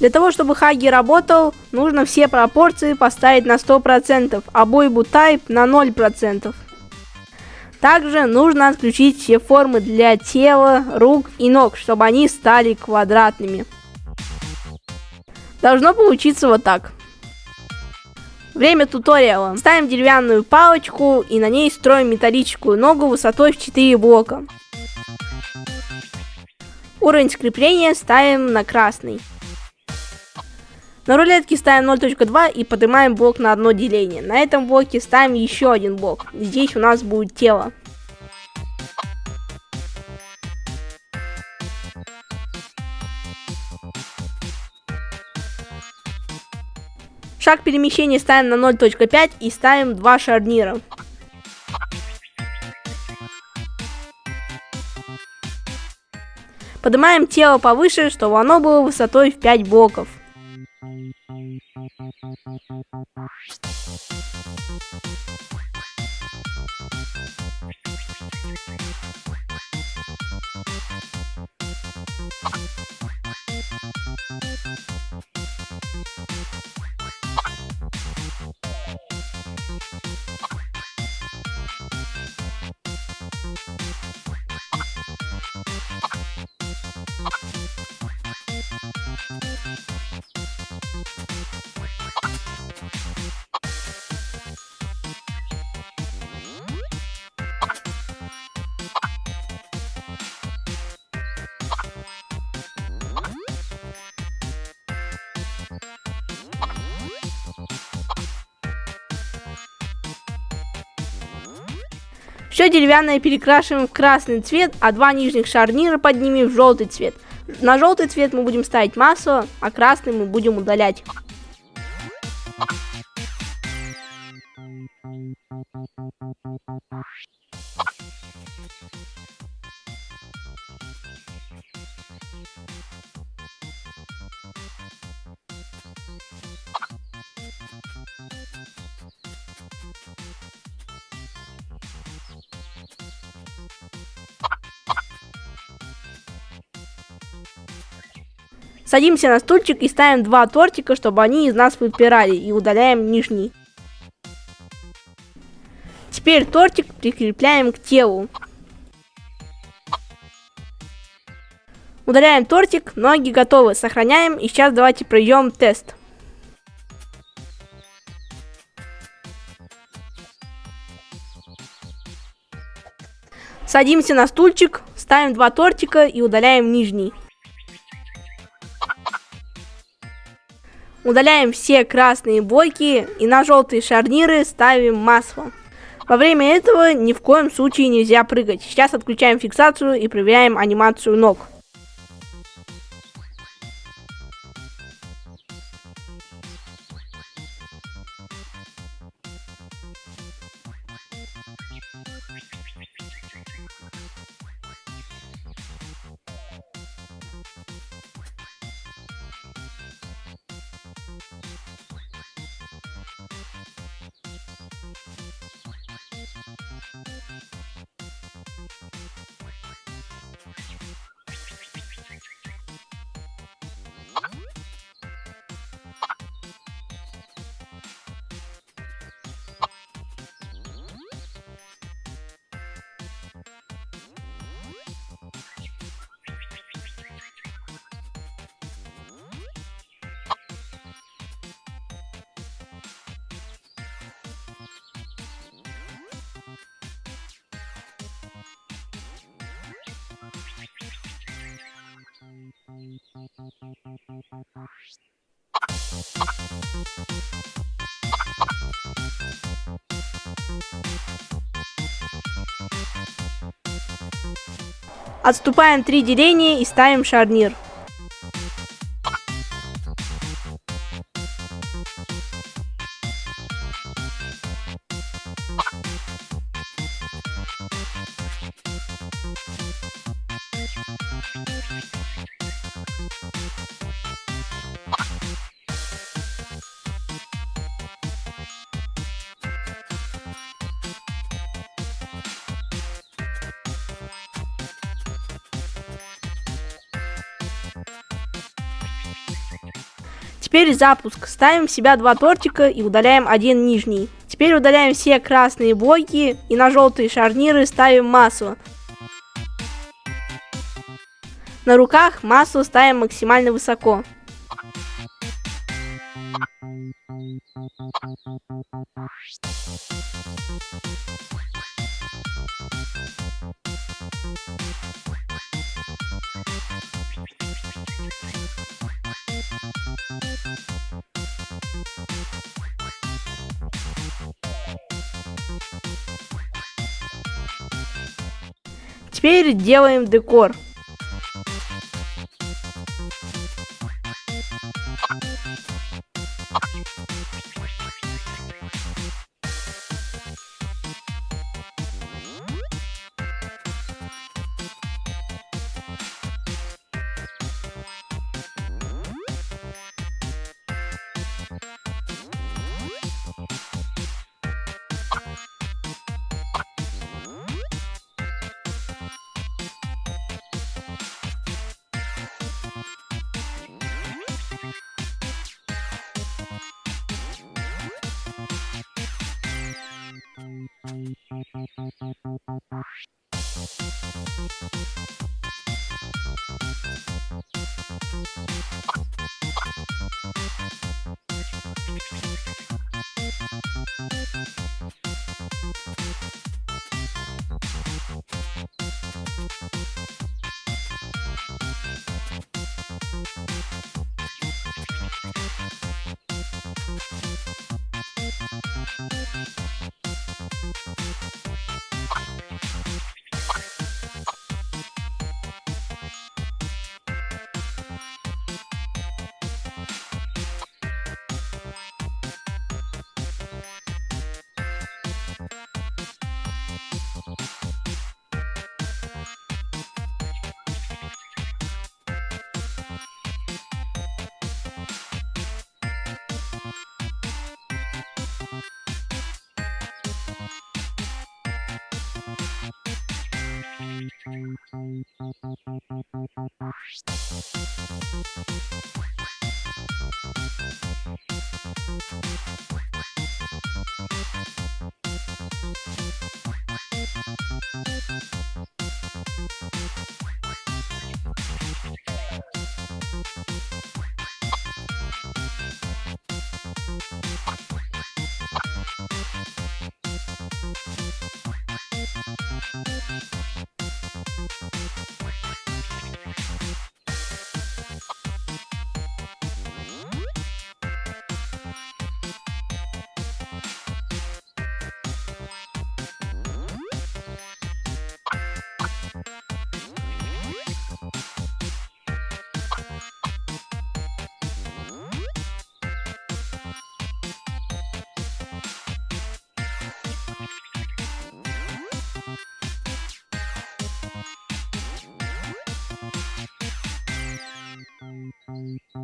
Для того, чтобы Хаги работал, нужно все пропорции поставить на 100%, а Бойбу Type на 0%. Также нужно отключить все формы для тела, рук и ног, чтобы они стали квадратными. Должно получиться вот так. Время туториала. Ставим деревянную палочку и на ней строим металлическую ногу высотой в 4 блока. Уровень скрепления ставим на красный. На рулетке ставим 0.2 и поднимаем блок на одно деление. На этом блоке ставим еще один блок. Здесь у нас будет тело. Шаг перемещения ставим на 0.5 и ставим два шарнира. Поднимаем тело повыше, чтобы оно было высотой в 5 блоков. you Все деревянное перекрашиваем в красный цвет, а два нижних шарнира поднимем в желтый цвет. На желтый цвет мы будем ставить масло, а красный мы будем удалять. Садимся на стульчик и ставим два тортика, чтобы они из нас выпирали, и удаляем нижний. Теперь тортик прикрепляем к телу. Удаляем тортик, ноги готовы, сохраняем и сейчас давайте пройдем тест. Садимся на стульчик, ставим два тортика и удаляем нижний. Удаляем все красные блоки и на желтые шарниры ставим масло. Во время этого ни в коем случае нельзя прыгать. Сейчас отключаем фиксацию и проверяем анимацию ног. Отступаем три деления и ставим шарнир. Теперь запуск. Ставим в себя два тортика и удаляем один нижний. Теперь удаляем все красные блоки и на желтые шарниры ставим масло. На руках масло ставим максимально высоко. Теперь делаем декор.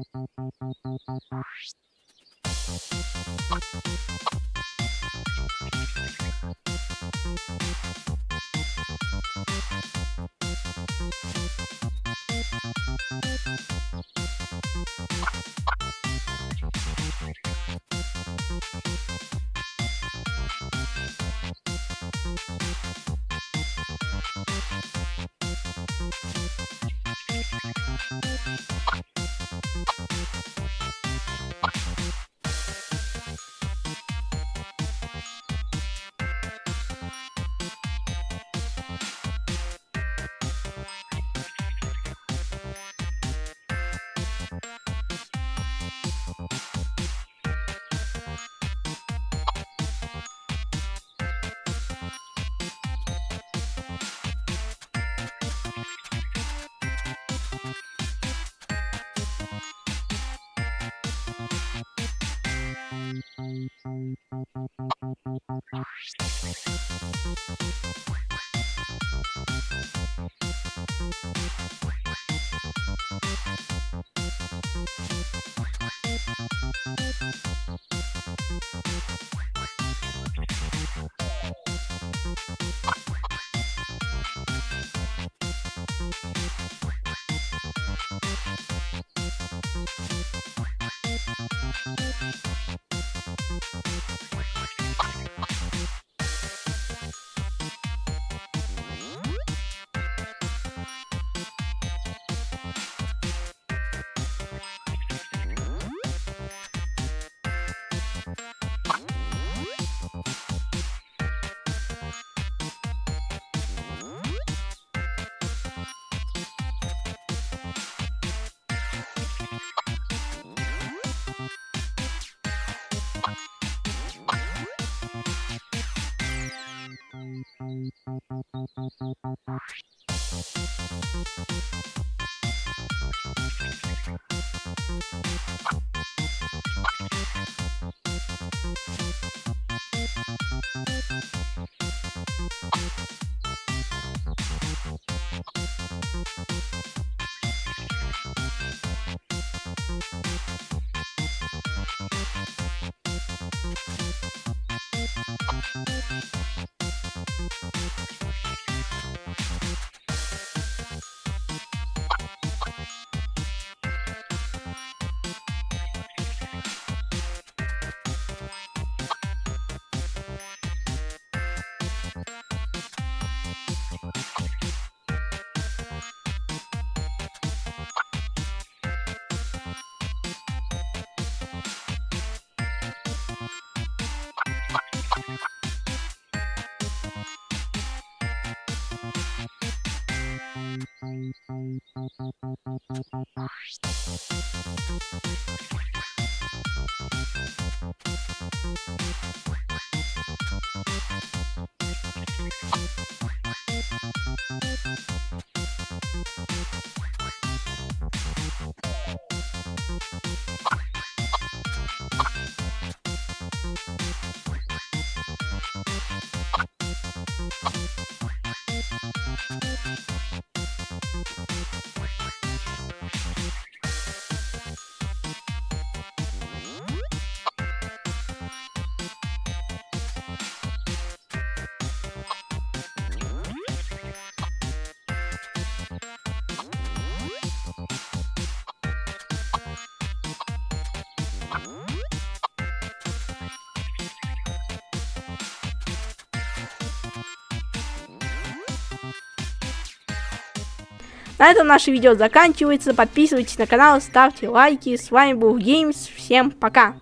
パパパパ。На этом наше видео заканчивается. Подписывайтесь на канал, ставьте лайки. С вами был Геймс. Всем пока.